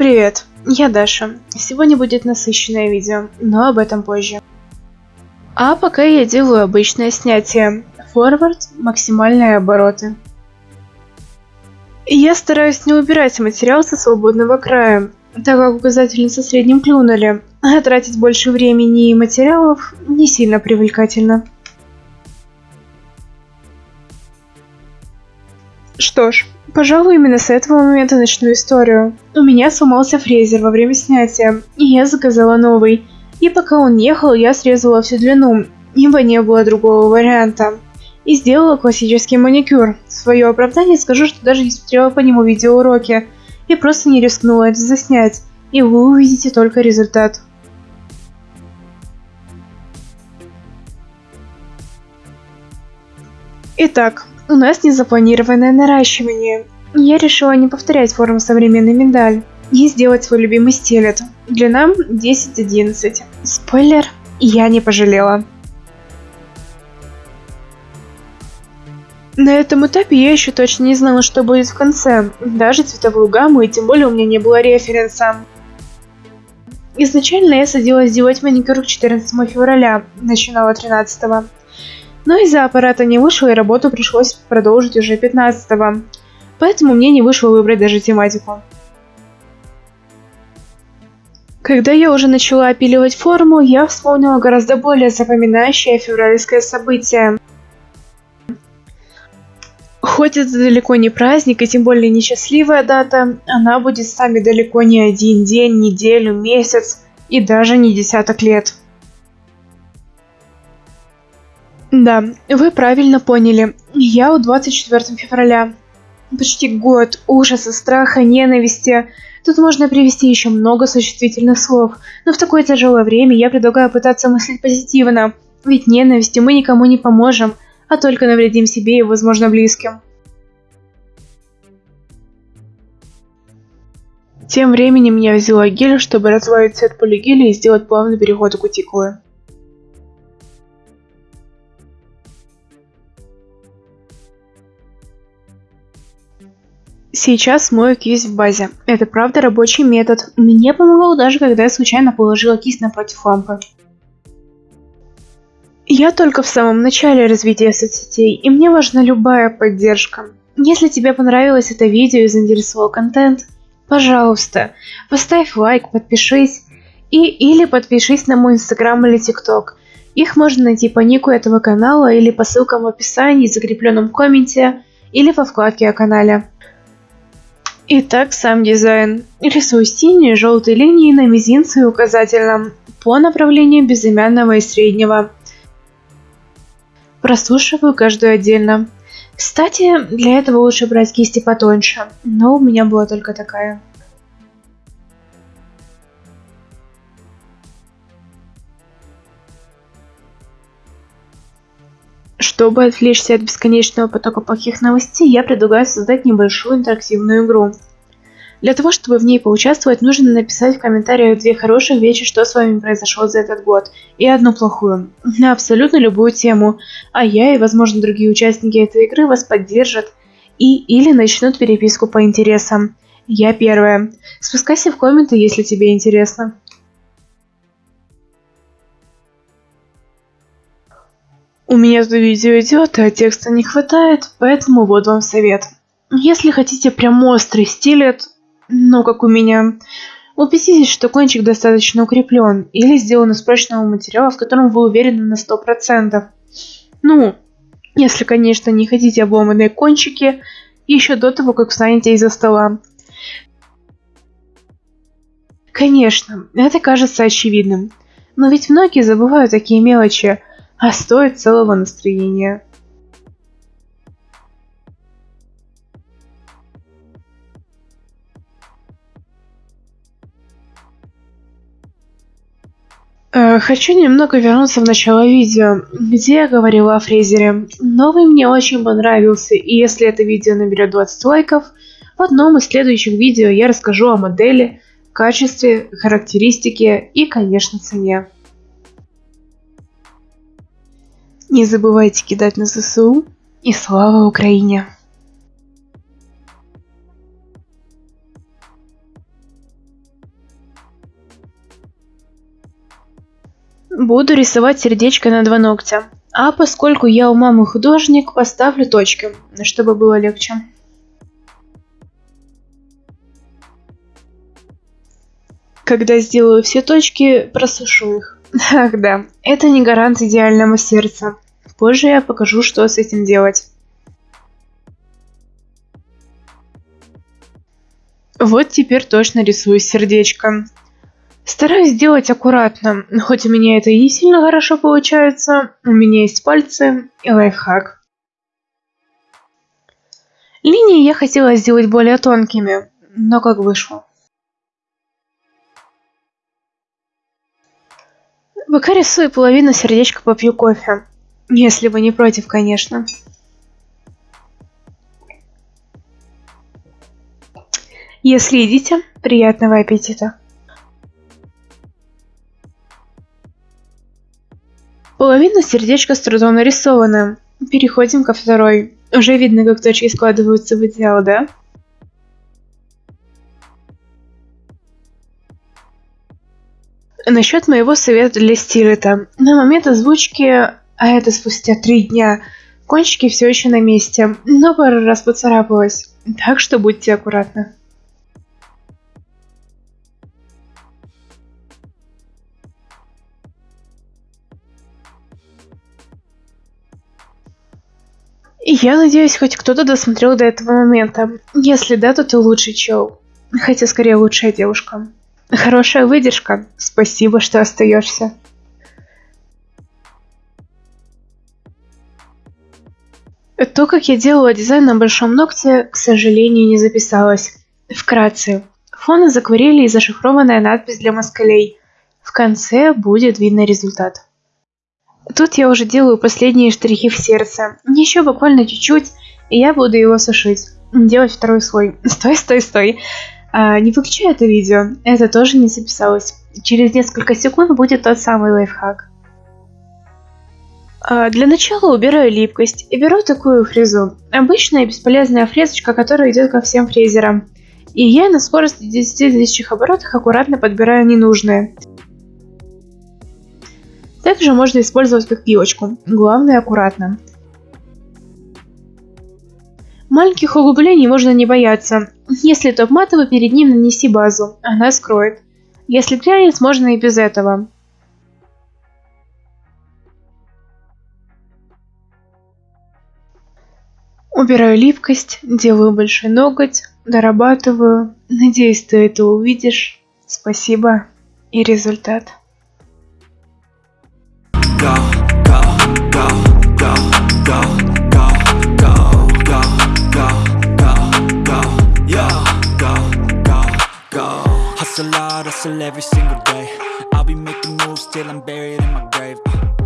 Привет, я Даша. Сегодня будет насыщенное видео, но об этом позже. А пока я делаю обычное снятие. Форвард, максимальные обороты. Я стараюсь не убирать материал со свободного края, так как указатели со средним клюнули, а тратить больше времени и материалов не сильно привлекательно. Что ж, пожалуй, именно с этого момента начну историю. У меня сломался фрезер во время снятия, и я заказала новый. И пока он ехал, я срезала всю длину, ибо не было другого варианта. И сделала классический маникюр. В свое оправдание скажу, что даже не смотрела по нему видеоуроки, и просто не рискнула это заснять, и вы увидите только результат. Итак, у нас незапланированное наращивание. Я решила не повторять форму современной медаль и сделать свой любимый стилет. Длина 10-11. Спойлер, я не пожалела. На этом этапе я еще точно не знала, что будет в конце, даже цветовую гамму, и тем более у меня не было референса. Изначально я садилась делать маникюр к 14 февраля, начинала 13 -го. Но из-за аппарата не вышло, и работу пришлось продолжить уже 15-го. Поэтому мне не вышло выбрать даже тематику. Когда я уже начала опиливать форму, я вспомнила гораздо более запоминающее февральское событие. Хоть это далеко не праздник и тем более не счастливая дата, она будет с нами далеко не один день, неделю, месяц и даже не десяток лет. Да, вы правильно поняли. Я у 24 февраля. Почти год ужаса, страха, ненависти. Тут можно привести еще много существительных слов, но в такое тяжелое время я предлагаю пытаться мыслить позитивно, ведь ненавистью мы никому не поможем, а только навредим себе и, возможно, близким. Тем временем я взяла гель, чтобы разбавить цвет полигеля и сделать плавный переход у кутикулы. Сейчас мою кисть в базе. Это правда рабочий метод. Мне помогал даже когда я случайно положила кисть напротив лампы. Я только в самом начале развития соцсетей, и мне важна любая поддержка. Если тебе понравилось это видео и заинтересовал контент, пожалуйста, поставь лайк, подпишись и или подпишись на мой инстаграм или тикток. Их можно найти по нику этого канала или по ссылкам в описании, закрепленном комменте или во вкладке о канале. Итак, сам дизайн. Рисую синие желтые линии на мизинце и указательном по направлению безымянного и среднего. Просушиваю каждую отдельно. Кстати, для этого лучше брать кисти потоньше, но у меня была только такая. Чтобы отвлечься от бесконечного потока плохих новостей, я предлагаю создать небольшую интерактивную игру. Для того, чтобы в ней поучаствовать, нужно написать в комментариях две хороших вещи, что с вами произошло за этот год, и одну плохую, на абсолютно любую тему, а я и, возможно, другие участники этой игры вас поддержат и или начнут переписку по интересам. Я первая. Спускайся в комменты, если тебе интересно. У меня тут видео идет, а текста не хватает, поэтому вот вам совет. Если хотите прям острый стилет, ну как у меня, убедитесь, что кончик достаточно укреплен или сделан из прочного материала, в котором вы уверены на 100%. Ну, если, конечно, не хотите обломанные кончики еще до того, как встанете из-за стола. Конечно, это кажется очевидным, но ведь многие забывают такие мелочи, а стоит целого настроения. Э, хочу немного вернуться в начало видео, где я говорила о фрезере. Новый мне очень понравился, и если это видео наберет 20 лайков, в одном из следующих видео я расскажу о модели, качестве, характеристике и, конечно, цене. Не забывайте кидать на ЗСУ и слава Украине! Буду рисовать сердечко на два ногтя. А поскольку я у мамы художник, поставлю точки, чтобы было легче. Когда сделаю все точки, просушу их. Ах да, это не гарант идеального сердца. Позже я покажу, что с этим делать. Вот теперь точно рисую сердечко. Стараюсь сделать аккуратно, хоть у меня это и не сильно хорошо получается, у меня есть пальцы и лайфхак. Линии я хотела сделать более тонкими, но как вышло. Пока рисую половину сердечка, попью кофе. Если вы не против, конечно. Если едите, приятного аппетита. Половина сердечка с трудом нарисована. Переходим ко второй. Уже видно, как точки складываются в идеал, да? Насчет моего совета для стилета. На момент озвучки, а это спустя три дня, кончики все еще на месте, но пару раз поцарапалась. Так что будьте аккуратны. Я надеюсь, хоть кто-то досмотрел до этого момента. Если да, то ты лучший чел. Хотя скорее лучшая девушка. Хорошая выдержка. Спасибо, что остаешься. То, как я делала дизайн на большом ногте, к сожалению, не записалось. Вкратце. Фон из акварели и зашифрованная надпись для москалей. В конце будет видно результат. Тут я уже делаю последние штрихи в сердце. Еще буквально чуть-чуть, и я буду его сушить. Делать второй слой. Стой, стой, стой. А, не выключай это видео, это тоже не записалось. Через несколько секунд будет тот самый лайфхак. А, для начала убираю липкость и беру такую фрезу. Обычная бесполезная фрезочка, которая идет ко всем фрезерам. И я на скорости 10 тысяч оборотах аккуратно подбираю ненужные. Также можно использовать как пилочку, главное аккуратно. Маленьких углублений можно не бояться. Если топ матовый, перед ним нанеси базу, она скроет. Если глянец, можно и без этого. Убираю липкость, делаю большой ноготь, дорабатываю. Надеюсь, ты это увидишь. Спасибо и результат. Hustle every single day. I'll be making moves till I'm buried in my grave.